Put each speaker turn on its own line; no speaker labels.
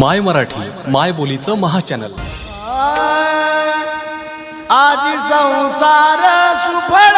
माय मराठी माय बोलीचं महाचॅनल.
आज संसार सुफळ